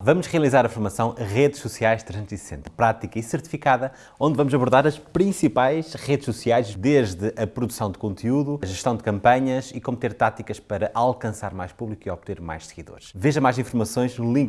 Vamos realizar a formação Redes Sociais 360, prática e certificada, onde vamos abordar as principais redes sociais, desde a produção de conteúdo, a gestão de campanhas e como ter táticas para alcançar mais público e obter mais seguidores. Veja mais informações no link